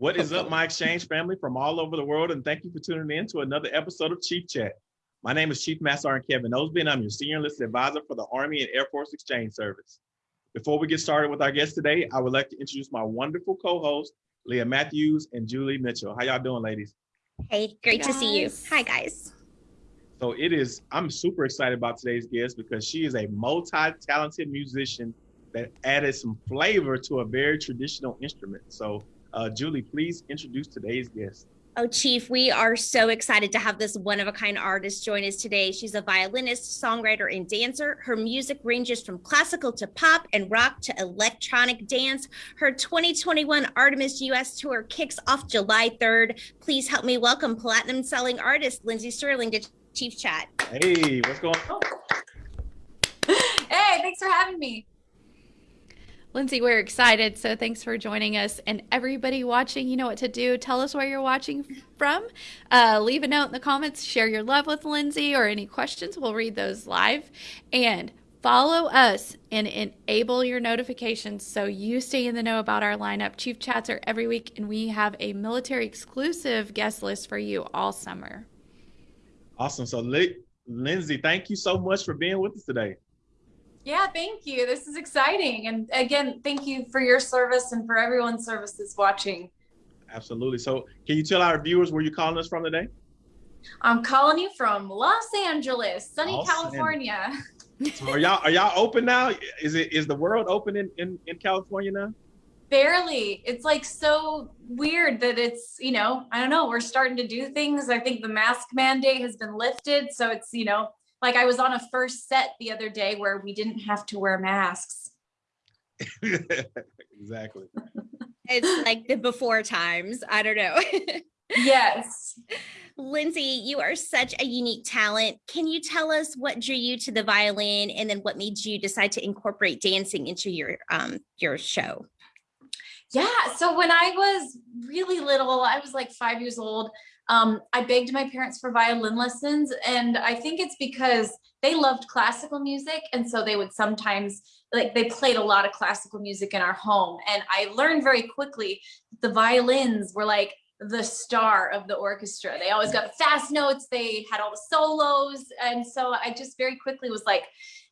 What is up, my exchange family from all over the world, and thank you for tuning in to another episode of Chief Chat. My name is Chief Master Sergeant Kevin Osby, and I'm your Senior Enlisted Advisor for the Army and Air Force Exchange Service. Before we get started with our guest today, I would like to introduce my wonderful co-host, Leah Matthews and Julie Mitchell. How y'all doing, ladies? Hey, great to see you. Hi, guys. So it is, I'm super excited about today's guest because she is a multi-talented musician that added some flavor to a very traditional instrument. So uh, Julie, please introduce today's guest. Oh, Chief, we are so excited to have this one of a kind artist join us today. She's a violinist, songwriter, and dancer. Her music ranges from classical to pop and rock to electronic dance. Her 2021 Artemis US tour kicks off July 3rd. Please help me welcome platinum selling artist Lindsey Stirling to Chief Chat. Hey, what's going on? Hey, thanks for having me. Lindsey, we're excited. So thanks for joining us. And everybody watching, you know what to do. Tell us where you're watching from. Uh, leave a note in the comments. Share your love with Lindsey or any questions. We'll read those live. And follow us and enable your notifications so you stay in the know about our lineup. Chief Chats are every week, and we have a military exclusive guest list for you all summer. Awesome. So, Lindsey, thank you so much for being with us today. Yeah, thank you. This is exciting. And again, thank you for your service and for everyone's service that's watching. Absolutely. So can you tell our viewers where you're calling us from today? I'm calling you from Los Angeles, sunny Los California. so are y'all are y'all open now? Is it is the world open in, in, in California now? Barely. It's like so weird that it's, you know, I don't know, we're starting to do things. I think the mask mandate has been lifted. So it's, you know, like I was on a first set the other day where we didn't have to wear masks. exactly. it's like the before times. I don't know. yes. Lindsey, you are such a unique talent. Can you tell us what drew you to the violin and then what made you decide to incorporate dancing into your um your show? Yeah, so when I was really little, I was like 5 years old. Um, I begged my parents for violin lessons, and I think it's because they loved classical music, and so they would sometimes like they played a lot of classical music in our home. And I learned very quickly that the violins were like the star of the orchestra. They always got fast notes, they had all the solos, and so I just very quickly was like,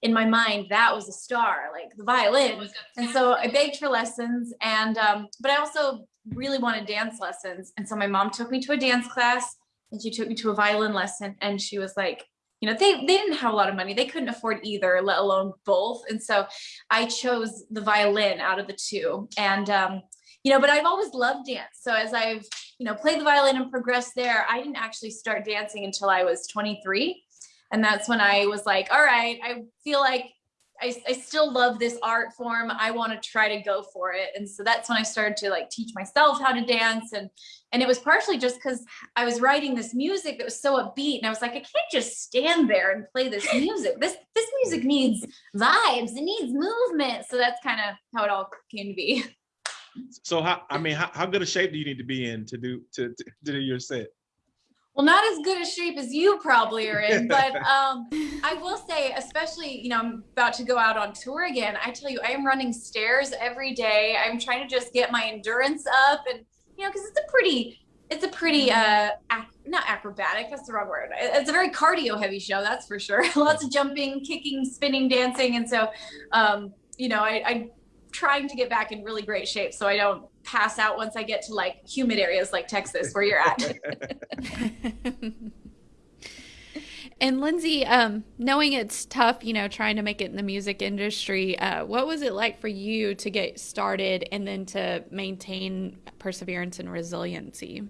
in my mind, that was a star, like the violin. And so I begged for lessons, and um, but I also really wanted dance lessons. And so my mom took me to a dance class and she took me to a violin lesson and she was like, you know, they, they didn't have a lot of money. They couldn't afford either, let alone both. And so I chose the violin out of the two. And, um, you know, but I've always loved dance. So as I've, you know, played the violin and progressed there, I didn't actually start dancing until I was 23. And that's when I was like, all right, I feel like I, I still love this art form. I want to try to go for it. And so that's when I started to like teach myself how to dance. And, and it was partially just because I was writing this music that was so upbeat. And I was like, I can't just stand there and play this music. This, this music needs vibes. It needs movement. So that's kind of how it all came to be. So how, I mean, how, how good a shape do you need to be in to do, to, to, to do your set? Well not as good a shape as you probably are in but um, i will say especially you know i'm about to go out on tour again i tell you i am running stairs every day. I'm trying to just get my endurance up and you know because it's a pretty it's a pretty uh ac not acrobatic that's the wrong word. It's a very cardio heavy show that's for sure. Lots of jumping kicking spinning dancing and so um you know i i trying to get back in really great shape so I don't pass out once I get to like humid areas like Texas where you're at. and Lindsey, um, knowing it's tough, you know, trying to make it in the music industry, uh, what was it like for you to get started and then to maintain perseverance and resiliency?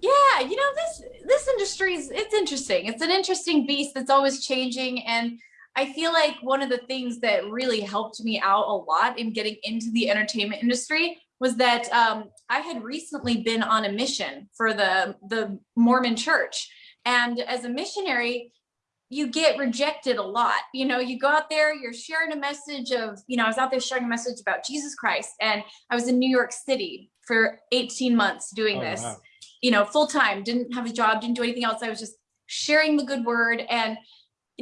Yeah, you know, this this industry is it's interesting. It's an interesting beast that's always changing and I feel like one of the things that really helped me out a lot in getting into the entertainment industry was that um, I had recently been on a mission for the, the Mormon church. And as a missionary, you get rejected a lot. You know, you go out there, you're sharing a message of, you know, I was out there sharing a message about Jesus Christ and I was in New York City for 18 months doing oh, this, wow. you know, full time, didn't have a job, didn't do anything else. I was just sharing the good word. And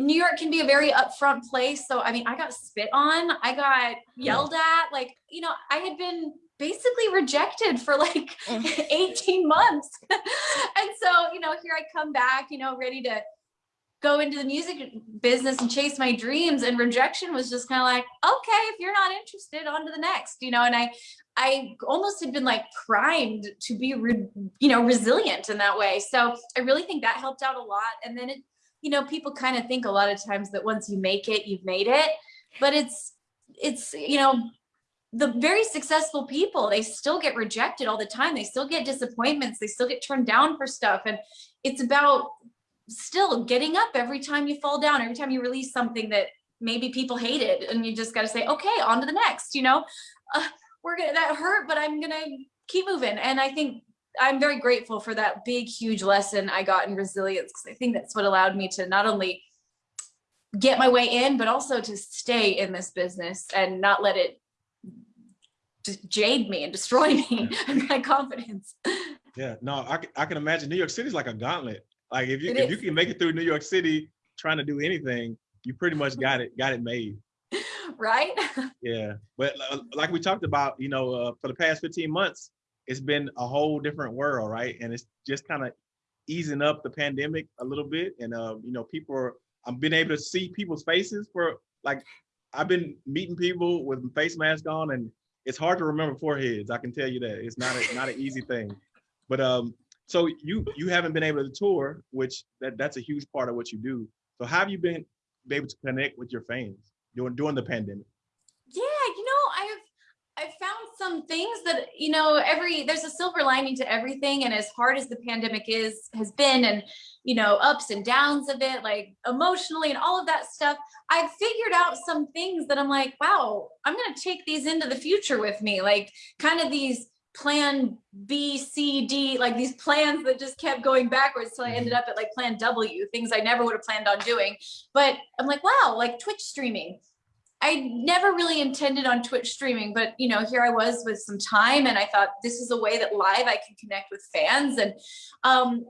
New York can be a very upfront place. So, I mean, I got spit on, I got yelled at, like, you know, I had been basically rejected for like Mm. 18 months. and so, you know, here I come back, you know, ready to go into the music business and chase my dreams and rejection was just kind of like okay if you're not interested on to the next you know and i i almost had been like primed to be re, you know resilient in that way so i really think that helped out a lot and then it you know people kind of think a lot of times that once you make it you've made it but it's it's you know the very successful people they still get rejected all the time they still get disappointments they still get turned down for stuff and it's about still getting up every time you fall down, every time you release something that maybe people hated, and you just got to say, okay, on to the next. You know, uh, we're gonna that hurt, but I'm gonna keep moving. And I think I'm very grateful for that big, huge lesson I got in resilience because I think that's what allowed me to not only get my way in, but also to stay in this business and not let it just jade me and destroy me and my confidence. Yeah, no, I, I can imagine New York City is like a gauntlet. Like if you It if you can make it through New York City trying to do anything, you pretty much got it got it made. right? Yeah, but uh, like we talked about, you know, uh, for the past 15 months, it's been a whole different world, right? And it's just kind of easing up the pandemic a little bit, and uh, you know, people are. I've been able to see people's faces for like I've been meeting people with face mask on, and it's hard to remember foreheads. I can tell you that it's not a, not an easy thing. But um, so you you haven't been able to tour, which that that's a huge part of what you do. So how have you been, been able to connect with your fans during during the pandemic? yeah you know i've i've found some things that you know every there's a silver lining to everything and as hard as the pandemic is has been and you know ups and downs of it like emotionally and all of that stuff i've figured out some things that i'm like wow i'm going to take these into the future with me. Like kind of these plan b c d like these plans that just kept going backwards till i ended mm-hmm. up at like plan w things i never would have planned on doing. But i'm like wow like twitch streaming I never really intended on Twitch streaming, but you know, here I was with some time and I thought this is a way that live I can connect with fans and um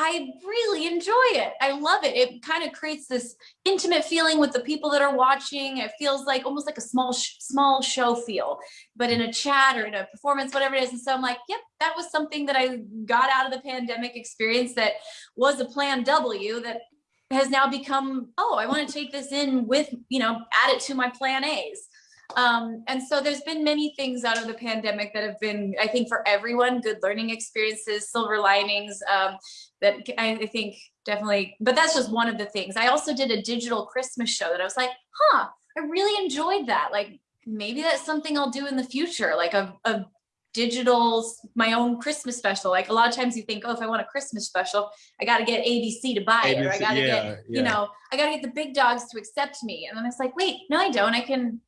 I really enjoy it. I love it. It kind of creates this intimate feeling with the people that are watching. It feels like almost like a small small show feel, but in a chat or in a performance whatever it is. And so I'm like, yep, that was something that I got out of the pandemic experience that was a plan W that has now become oh i want to take this in with you know add it to my plan a's. Um, and so there's been many things out of the pandemic that have been i think for everyone good learning experiences silver linings um, that I, I think definitely but that's just one of the things. I also did a digital christmas show that i was like huh i really enjoyed that. Like maybe that's something i'll do in the future like a, a digital my own christmas special. Like a lot of times you think oh if i want a christmas special i got to get abc to buy it or i got to yeah, get yeah. you know i got to get the big dogs to accept me. And then it's like wait no i don't. I can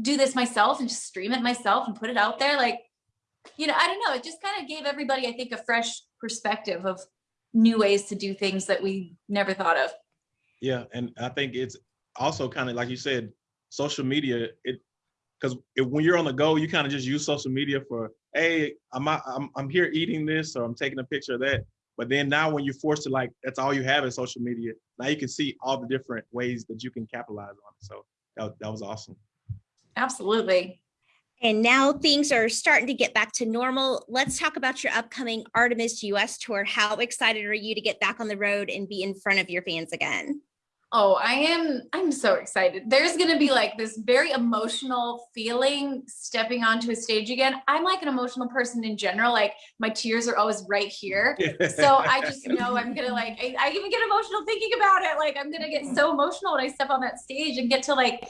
do this myself and just stream it myself and put it out there. Like you know i don't know. It just kind of gave everybody i think a fresh perspective of new ways to do things that we never thought of. Yeah, and I think it's also kind of like you said, social media. It because when you're on the go, you kind of just use social media for, hey, I'm, out- I'm I'm here eating this, or I'm taking a picture of that. But then now, when you're forced to like, that's all you have in social media. Now you can see all the different ways that you can capitalize on it. So that, that was awesome. absolutely And now things are starting to get back to normal. Let's talk about your upcoming Artemis US tour. How excited are you to get back on the road and be in front of your fans again? Oh, I am I'm so excited. There's going to be like this very emotional feeling stepping onto a stage again. I'm like an emotional person in general. Like my tears are always right here. So I just know I'm going to like I, I even get emotional thinking about it. Like I'm going to get so emotional when I step on that stage and get to like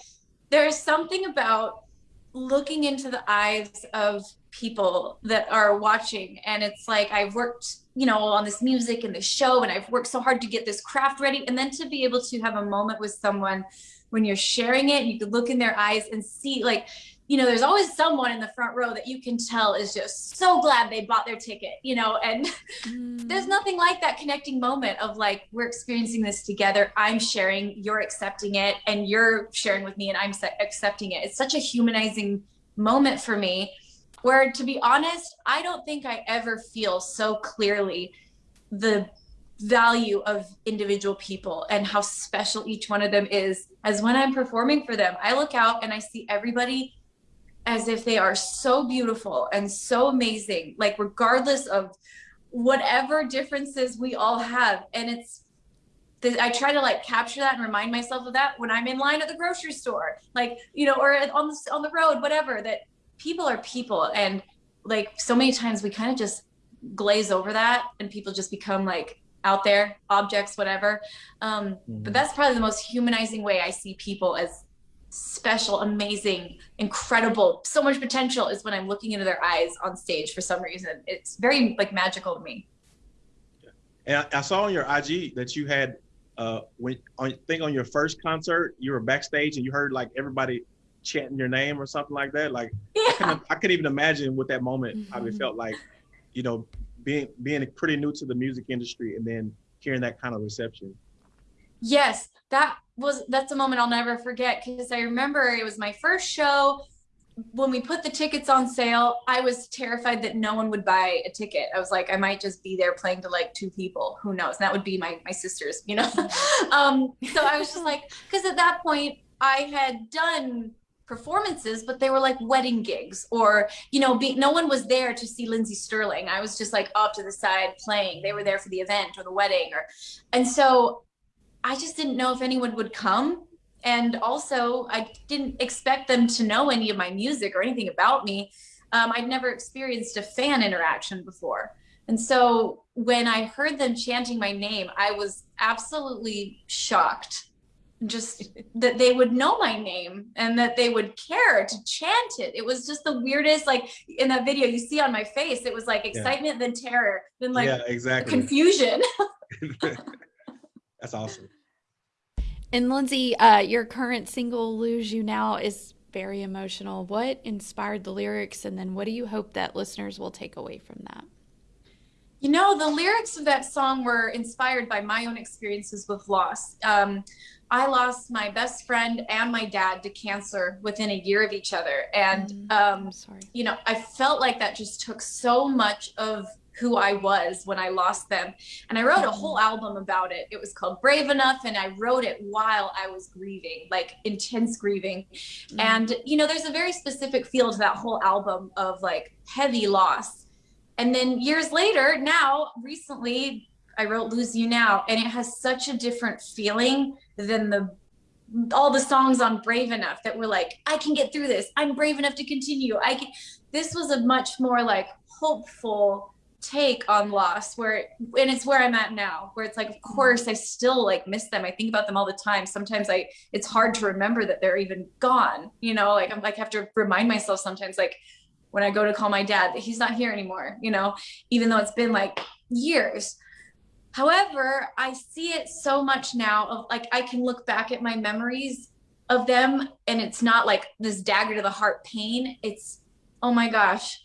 there's something about looking into the eyes of people that are watching and it's like I've worked you know on this music and this show and I've worked so hard to get this craft ready and then to be able to have a moment with someone when you're sharing it you could look in their eyes and see like you know there's always someone in the front row that you can tell is just so glad they bought their ticket you know and there's mm. nothing like that connecting moment of like we're experiencing this together i'm sharing you're accepting it and you're sharing with me and i'm accepting it. It's such a humanizing moment for me where to be honest i don't think i ever feel so clearly the value of individual people and how special each one of them is. As when i'm performing for them i look out and i see everybody as if they are so beautiful and so amazing, like regardless of whatever differences we all have. And it's I try to like capture that and remind myself of that when I'm in line at the grocery store, like, you know, or on the, on the road, whatever, that people are people. And like so many times we kind of just glaze over that and people just become like out there, objects, whatever. Um, mm-hmm. But that's probably the most humanizing way I see people as special, amazing, incredible, so much potential is when I'm looking into their eyes on stage for some reason. It's very like magical to me. And I, I saw on your IG that you had uh, when I think on your first concert, you were backstage and you heard like everybody chanting your name or something like that. Like yeah. I, can, I could even imagine what that moment mm-hmm. how it felt like, you know, being being pretty new to the music industry and then hearing that kind of reception. Yes, that was that's a moment I'll never forget because I remember it was my first show when we put the tickets on sale, I was terrified that no one would buy a ticket. I was like, I might just be there playing to like two people. Who knows? And that would be my my sisters, you know. um, so I was just like, because at that point I had done performances, but they were like wedding gigs, or you know, be, no one was there to see Lindsey Stirling. I was just like off to the side playing. They were there for the event or the wedding, or and so I just didn't know if anyone would come and also I didn't expect them to know any of my music or anything about me. Um, I'd never experienced a fan interaction before. And so when I heard them chanting my name, I was absolutely shocked just that they would know my name and that they would care to chant it. It was just the weirdest, like in that video you see on my face, it was like excitement, yeah. then terror, then like yeah, exactly. confusion. That's awesome. And Lindsey, uh, your current single, Lose You Now, is very emotional. What inspired the lyrics, and then what do you hope that listeners will take away from that? You know, the lyrics of that song were inspired by my own experiences with loss. Um, I lost my best friend and my dad to cancer within a year of each other. And, mm, um, you know, I felt like that just took so much of who I was when I lost them. And I wrote a whole album about it. It was called Brave Enough, and I wrote it while I was grieving, like intense grieving. Mm-hmm. And, you know, there's a very specific feel to that whole album of like heavy loss. And then years later, now, recently, I wrote Lose You Now, and it has such a different feeling than the all the songs on Brave Enough that were like, I can get through this. I'm brave enough to continue. I can. This was a much more like hopeful, take on loss where and it's where i'm at now where it's like of mm-hmm. course i still like miss them. I think about them all the time. Sometimes i it's hard to remember that they're even gone you know? Like i'm like have to remind myself sometimes like when i go to call my dad that he's not here anymore you know? Even though it's been like years. However i see it so much now of like i can look back at my memories of them and it's not like this dagger to the heart pain. It's oh my gosh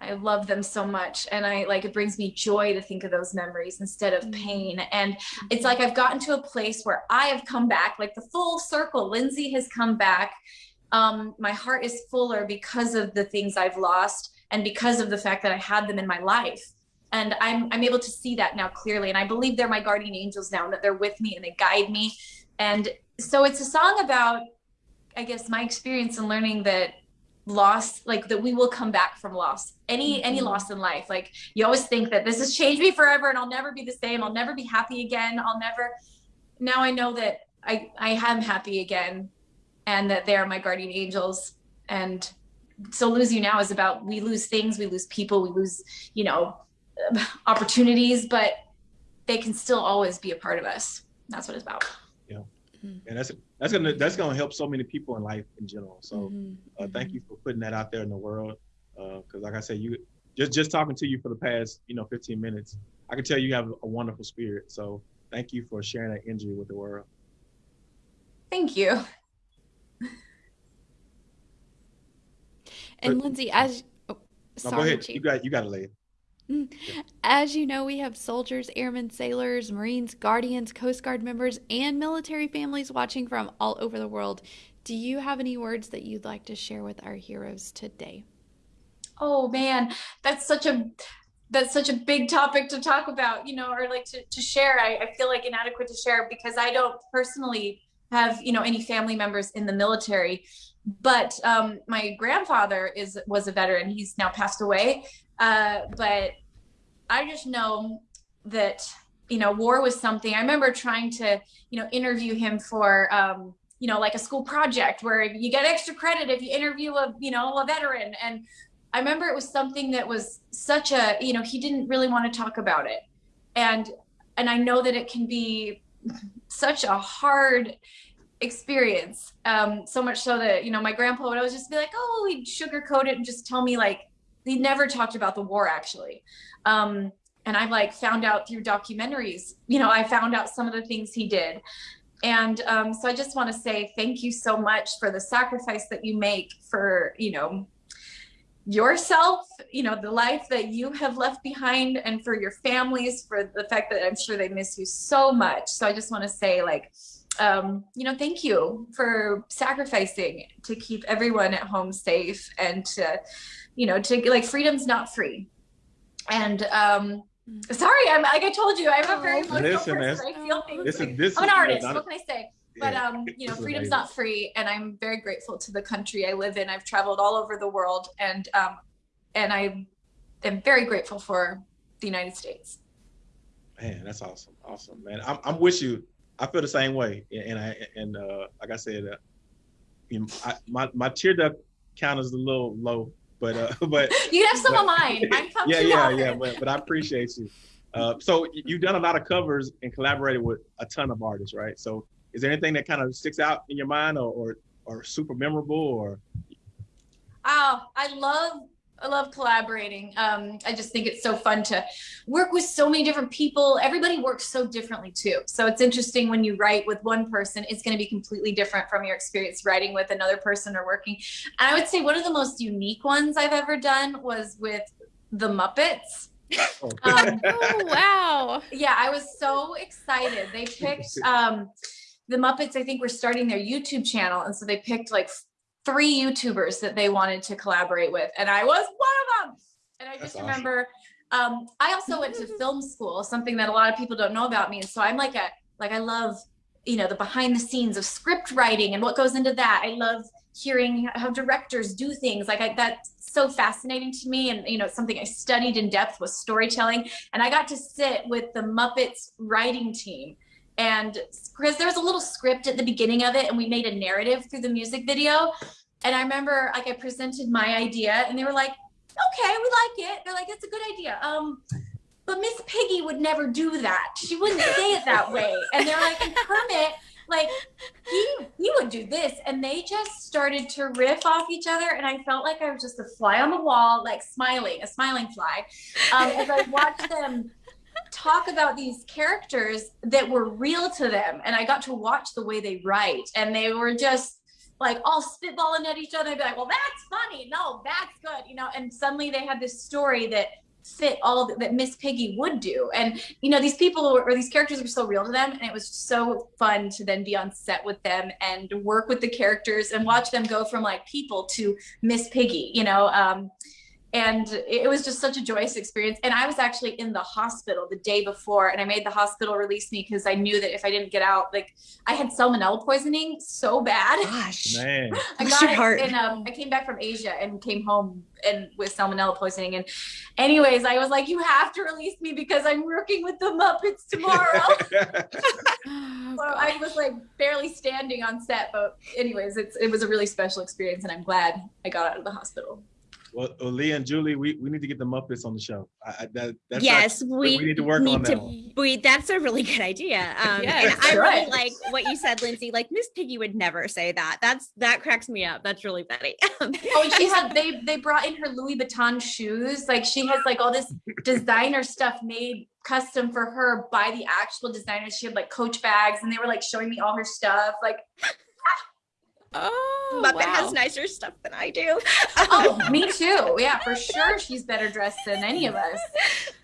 I love them so much. And I like it brings me joy to think of those memories instead of mm-hmm. pain. And it's mm-hmm. like I've gotten to a place where I have come back, like the full circle. Lindsey has come back. Um, my heart is fuller because of the things I've lost and because of the fact that I had them in my life. And I'm I'm able to see that now clearly. And I believe they're my guardian angels now and that they're with me and they guide me. And so it's a song about, I guess, my experience and learning that loss like that we will come back from loss. Any mm-hmm. any loss in life like you always think that this has changed me forever and i'll never be the same. I'll never be happy again. I'll never now i know that i i am happy again and that they are my guardian angels. And so lose you now is about we lose things we lose people we lose you know opportunities but they can still always be a part of us. That's what it's about yeah and that's that's gonna that's gonna help so many people in life in general. So mm-hmm. uh, thank mm-hmm. you for putting that out there in the world. Because uh, like I said, you just just talking to you for the past you know 15 minutes, I can tell you have a wonderful spirit. So thank you for sharing that energy with the world. Thank you. And but, Lindsey, as oh, sorry, no, go ahead. You got you got to lay it. As you know, we have soldiers, airmen, sailors, Marines, Guardians, Coast Guard members, and military families watching from all over the world. Do you have any words that you'd like to share with our heroes today? Oh man, that's such a that's such a big topic to talk about, you know, or like to, to share. I, I feel like inadequate to share because I don't personally have, you know, any family members in the military. but um, my grandfather is was a veteran. He's now passed away. Uh, but I just know that you know war was something. I remember trying to you know interview him for um, you know like a school project where you get extra credit if you interview a you know a veteran. And I remember it was something that was such a you know he didn't really want to talk about it, and and I know that it can be such a hard experience. Um, so much so that, you know, my grandpa would always just be like, oh, he'd sugarcoat it and just tell me like, he never talked about the war actually. Um, and I like found out through documentaries, you know, I found out some of the things he did. And um, so I just want to say thank you so much for the sacrifice that you make for, you know, yourself, you know, the life that you have left behind and for your families, for the fact that I'm sure they miss you so much. So I just want to say like, um, you know, thank you for sacrificing to keep everyone at home safe and to, you know, to like freedom's not free. And um, sorry, I'm like I told you, I'm a very emotional Listen, person. I feel things. This like, this I'm an artist. What can I say? But um, you know, freedom's not free, and I'm very grateful to the country I live in. I've traveled all over the world, and um, and I am very grateful for the United States. Man, that's awesome, awesome, man. I'm, I'm with you I feel the same way, and I and uh, like I said, uh, you know, I, my my tear duct count is a little low, but uh, but you have some but, of mine. Mine yeah, yeah, yeah. But but I appreciate you. Uh, so you've done a lot of covers and collaborated with a ton of artists, right? So is there anything that kind of sticks out in your mind, or or, or super memorable, or? Oh, I love I love collaborating. Um, I just think it's so fun to work with so many different people. Everybody works so differently too. So it's interesting when you write with one person, it's going to be completely different from your experience writing with another person or working. And I would say one of the most unique ones I've ever done was with the Muppets. Oh. Um, oh, wow. Yeah, I was so excited. They picked um, the Muppets, I think, were starting their YouTube channel. And so they picked like three YouTubers that they wanted to collaborate with, and I was one of them. And I just remember, um, I also went to film school, something that a lot of people don't know about me. And so I'm like a, like I love, you know, the behind the scenes of script writing and what goes into that. I love hearing how directors do things like I, that's so fascinating to me and you know something i studied in depth was storytelling and i got to sit with the muppets writing team and because there was a little script at the beginning of it and we made a narrative through the music video and i remember like i presented my idea and they were like okay we like it. They're like it's a good idea. Um but miss piggy would never do that. She wouldn't say it that way. And they're like and kermit like he he would do this. And they just started to riff off each other and i felt like i was just a fly on the wall like smiling a smiling fly um, as i watched them talk about these characters that were real to them. And i got to watch the way they write and they were just like all spitballing at each other I'd be like well that's funny. No that's good you know? And suddenly they had this story that fit all that miss piggy would do. And you know these people or these characters were so real to them and it was so fun to then be on set with them and work with the characters and watch them go from like people to miss piggy you know? Um and it was just such a joyous experience. And i was actually in the hospital the day before and i made the hospital release me because i knew that if i didn't get out like i had salmonella poisoning so bad. Gosh. Man. i got it heart. and um, i came back from asia and came home and with salmonella poisoning. And anyways i was like you have to release me because i'm working with the muppets tomorrow. Oh, so i was like barely standing on set but anyways it's it was a really special experience and i'm glad i got out of the hospital well, well, Leah and Julie, we, we need to get the Muppets on the show. I, that, that's yes, not, we, we need to work need on to, that. We, that's a really good idea. Um, yes, and I right. really like what you said, Lindsey. Like Miss Piggy would never say that. That's that cracks me up. That's really funny. oh, she had they they brought in her Louis Vuitton shoes. Like she has like all this designer stuff made custom for her by the actual designers. She had like Coach bags, and they were like showing me all her stuff. Like Oh, Muppet wow. has nicer stuff than I do. oh, me too. Yeah, for sure. She's better dressed than any of us.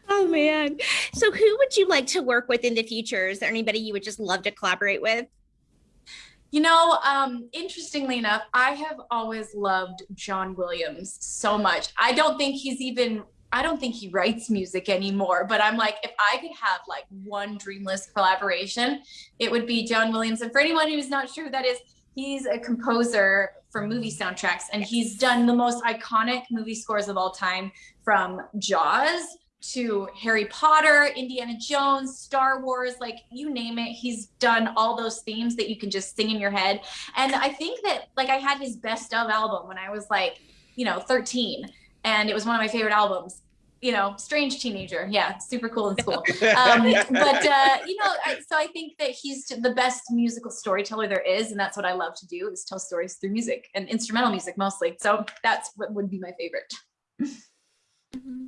Oh man. So who would you like to work with in the future? Is there anybody you would just love to collaborate with? You know, um, interestingly enough, I have always loved John Williams so much. I don't think he's even I don't think he writes music anymore, but I'm like, if I could have like one dreamless collaboration, it would be John Williams. And for anyone who's not sure who that is, he's a composer for movie soundtracks, and he's done the most iconic movie scores of all time from Jaws to Harry Potter, Indiana Jones, Star Wars, like you name it. He's done all those themes that you can just sing in your head. And I think that like I had his best of album when I was like, you know, 13 and it was one of my favorite albums. You know, strange teenager. Yeah, super cool in school. Um, but uh, you know, I, so I think that he's the best musical storyteller there is, and that's what I love to do is tell stories through music and instrumental music mostly. So that's what would be my favorite. Mm-hmm.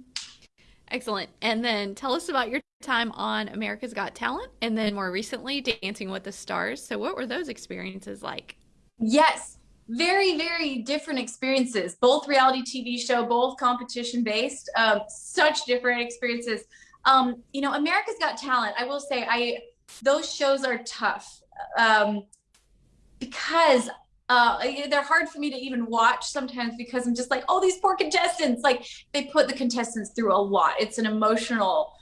Excellent. And then tell us about your time on America's Got Talent and then more recently Dancing with the Stars. So, what were those experiences like? Yes, very, very different experiences. Both reality TV show, both competition based, um, such different experiences. Um, you know, America's Got Talent, I will say, I those shows are tough um, because uh, they're hard for me to even watch sometimes because I'm just like, oh, these poor contestants. Like they put the contestants through a lot. It's an emotional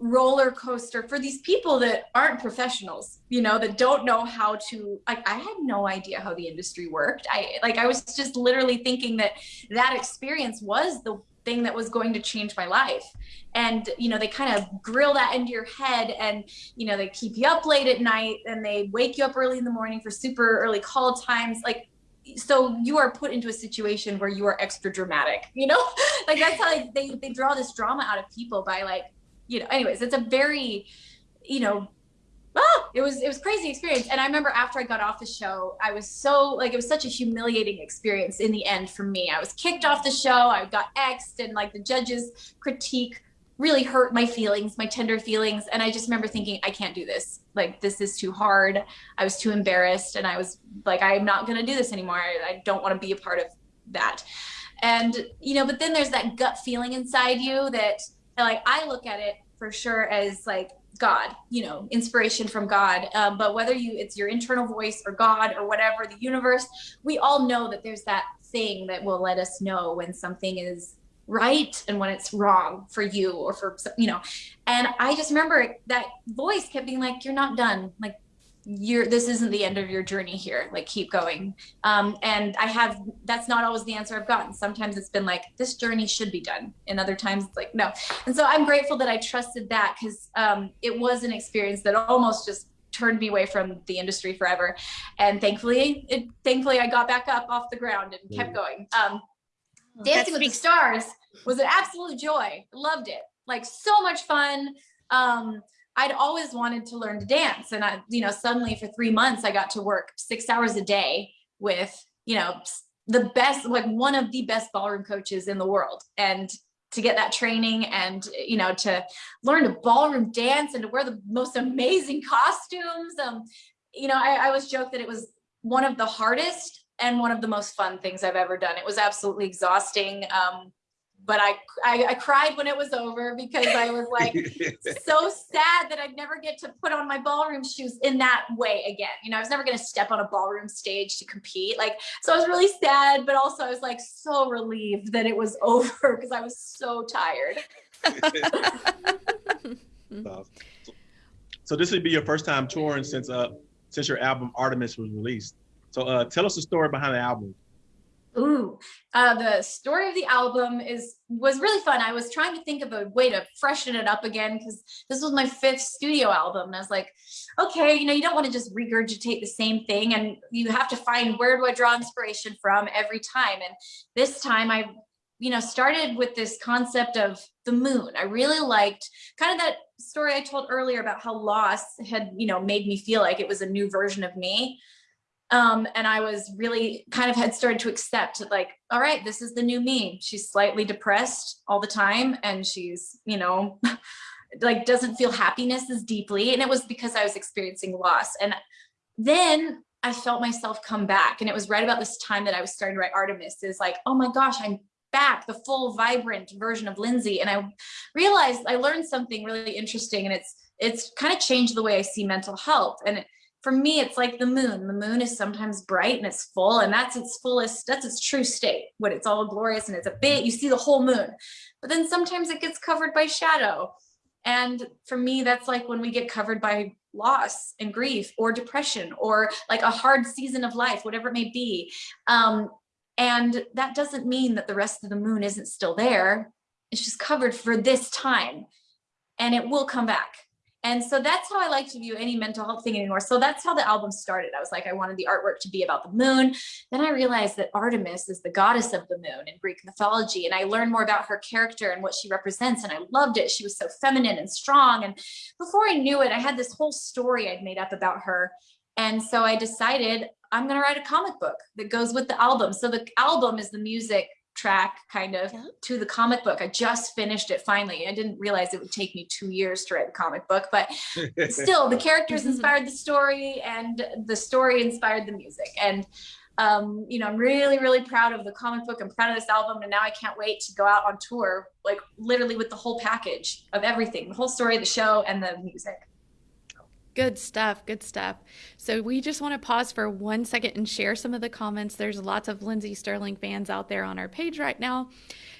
roller coaster for these people that aren't professionals, you know, that don't know how to, like, I had no idea how the industry worked. I like, I was just literally thinking that that experience was the thing that was going to change my life. And you know they kind of grill that into your head and you know they keep you up late at night and they wake you up early in the morning for super early call times. Like so you are put into a situation where you are extra dramatic you know? Like that's how like, they, they draw this drama out of people by like you know anyways it's a very you know ah, it was it was crazy experience. And i remember after i got off the show i was so like it was such a humiliating experience in the end for me. I was kicked off the show i got exed, and like the judges critique really hurt my feelings my tender feelings. And i just remember thinking i can't do this. Like this is too hard. I was too embarrassed. And i was like i'm not going to do this anymore. I, I don't want to be a part of that. And you know but then there's that gut feeling inside you that like i look at it for sure as like God, you know, inspiration from God. Um, but whether you it's your internal voice or God or whatever, the universe, we all know that there's that thing that will let us know when something is right and when it's wrong for you or for you know. And I just remember that voice kept being like, "You're not done. Like you're this isn't the end of your journey here. Like keep going. Um and i have that's not always the answer i've gotten. Sometimes it's been like this journey should be done. And other times it's like no. And so i'm grateful that i trusted that because um it was an experience that almost just turned me away from the industry forever. And thankfully it thankfully i got back up off the ground and kept going. Um dancing with the stars was an absolute joy. Loved it. Like so much fun. Um I'd always wanted to learn to dance. And I, you know, suddenly for three months, I got to work six hours a day with, you know, the best, like one of the best ballroom coaches in the world. And to get that training and, you know, to learn to ballroom dance and to wear the most amazing costumes. Um, you know, I, I always joke that it was one of the hardest and one of the most fun things I've ever done. It was absolutely exhausting. Um, but I, I, I cried when it was over because I was like so sad that I'd never get to put on my ballroom shoes in that way again. You know, I was never going to step on a ballroom stage to compete. Like, so I was really sad, but also I was like so relieved that it was over because I was so tired. so this would be your first time touring since uh since your album Artemis was released. So uh tell us the story behind the album. Ooh, uh, the story of the album is was really fun. I was trying to think of a way to freshen it up again because this was my fifth studio album, and I was like, okay, you know, you don't want to just regurgitate the same thing, and you have to find where do I draw inspiration from every time. And this time, I, you know, started with this concept of the moon. I really liked kind of that story I told earlier about how loss had, you know, made me feel like it was a new version of me. Um, and I was really kind of had started to accept like, all right, this is the new me. She's slightly depressed all the time and she's, you know, like doesn't feel happiness as deeply. And it was because I was experiencing loss. And then I felt myself come back. And it was right about this time that I was starting to write Artemis is like, oh my gosh, I'm back, the full vibrant version of Lindsey. And I realized I learned something really interesting and it's, it's kind of changed the way I see mental health. And it, for me, it's like the moon. The moon is sometimes bright and it's full, and that's its fullest, that's its true state when it's all glorious and it's a bit, you see the whole moon. But then sometimes it gets covered by shadow. And for me, that's like when we get covered by loss and grief or depression or like a hard season of life, whatever it may be. Um, and that doesn't mean that the rest of the moon isn't still there. It's just covered for this time and it will come back. And so that's how I like to view any mental health thing anymore. So that's how the album started. I was like, I wanted the artwork to be about the moon. Then I realized that Artemis is the goddess of the moon in Greek mythology. And I learned more about her character and what she represents. And I loved it. She was so feminine and strong. And before I knew it, I had this whole story I'd made up about her. And so I decided I'm going to write a comic book that goes with the album. So the album is the music track kind of yeah. to the comic book. I just finished it finally. I didn't realize it would take me two years to write the comic book, but still the characters inspired the story and the story inspired the music. And um, you know, I'm really, really proud of the comic book. I'm proud of this album. And now I can't wait to go out on tour, like literally with the whole package of everything, the whole story, the show and the music. Good stuff. Good stuff. So we just want to pause for one second and share some of the comments. There's lots of Lindsey Stirling fans out there on our page right now.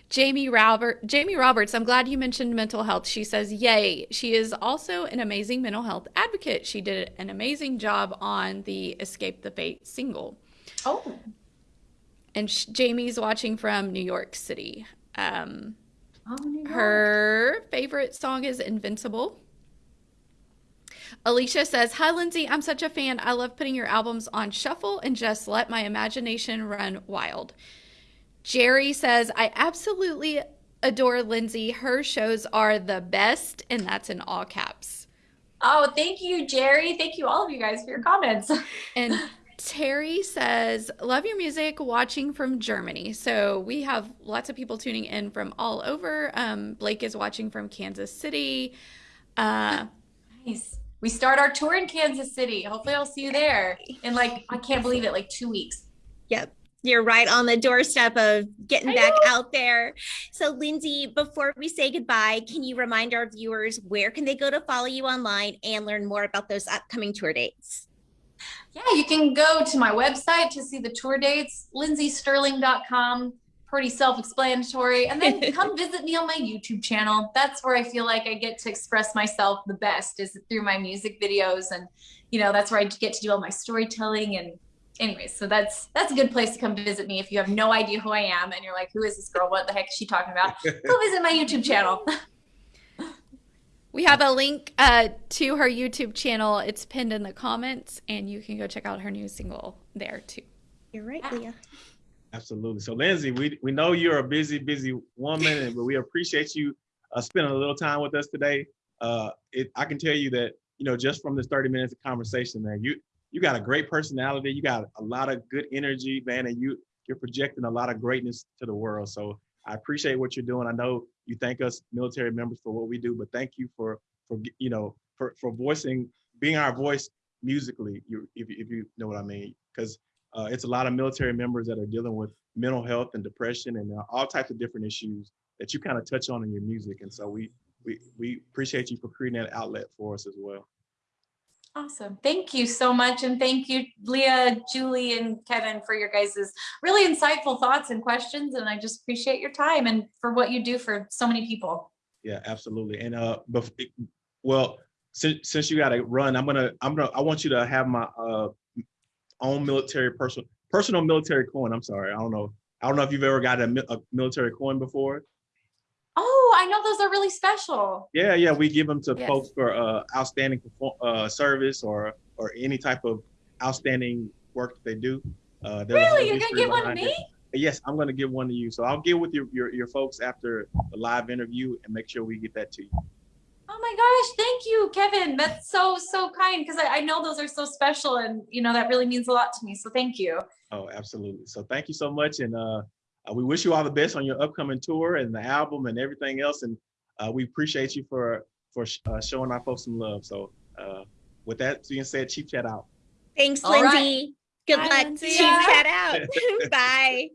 Jamie Robert, Jamie Roberts, I'm glad you mentioned mental health. She says, "Yay!" She is also an amazing mental health advocate. She did an amazing job on the Escape the Fate single. Oh. And Jamie's watching from New York City. Um, oh, New York. Her favorite song is Invincible. Alicia says, Hi, Lindsey. I'm such a fan. I love putting your albums on shuffle and just let my imagination run wild. Jerry says, I absolutely adore Lindsey. Her shows are the best, and that's in all caps. Oh, thank you, Jerry. Thank you, all of you guys, for your comments. and Terry says, Love your music, watching from Germany. So we have lots of people tuning in from all over. Um, Blake is watching from Kansas City. Uh, nice we start our tour in Kansas City. Hopefully I'll see you there in like, I can't believe it, like two weeks. Yep. You're right on the doorstep of getting I back know. out there. So Lindsey, before we say goodbye, can you remind our viewers where can they go to follow you online and learn more about those upcoming tour dates? Yeah, you can go to my website to see the tour dates, lindseystirling.com pretty self-explanatory. And then come visit me on my YouTube channel. That's where I feel like I get to express myself the best is through my music videos. And, you know, that's where I get to do all my storytelling and anyways, so that's that's a good place to come visit me if you have no idea who I am and you're like, who is this girl? What the heck is she talking about? Go visit my YouTube channel. we have a link uh, to her YouTube channel. It's pinned in the comments, and you can go check out her new single there too. You're right, Leah. Absolutely. So Lindsey, we, we know you're a busy, busy woman, but we appreciate you uh, spending a little time with us today. Uh, it, I can tell you that, you know, just from this 30 minutes of conversation, man, you you got a great personality. You got a lot of good energy, man, and you you're projecting a lot of greatness to the world. So I appreciate what you're doing. I know you thank us military members for what we do, but thank you for for you know for for voicing being our voice musically. You if, if you know what I mean, because uh, it's a lot of military members that are dealing with mental health and depression and uh, all types of different issues that you kind of touch on in your music. And so we, we, we appreciate you for creating that outlet for us as well. Awesome. Thank you so much. And thank you, Leah, Julie, and Kevin for your guys' really insightful thoughts and questions. And I just appreciate your time and for what you do for so many people. Yeah, absolutely. And uh, well, since, since you got to run, I'm gonna, I'm gonna, I want you to have my uh, own military personal personal military coin. I'm sorry, I don't know. I don't know if you've ever got a, a military coin before. Oh, I know those are really special. Yeah, yeah, we give them to yes. folks for uh, outstanding uh, service or or any type of outstanding work that they do. Uh, really, you're gonna give one to me? It. Yes, I'm gonna give one to you. So I'll get with your, your your folks after the live interview and make sure we get that to you. Oh my gosh, thank you, Kevin. That's so, so kind because I, I, know those are so special and you know that really means a lot to me. So thank you. Oh, absolutely. So thank you so much. And uh, uh, we wish you all the best on your upcoming tour and the album and everything else. And uh, we appreciate you for for uh, showing our folks some love. So uh, with that being said, Chief Chat out. Thanks, Lindsey. Right. Good Bye, luck. Lindsey. Chief Chat out. Bye.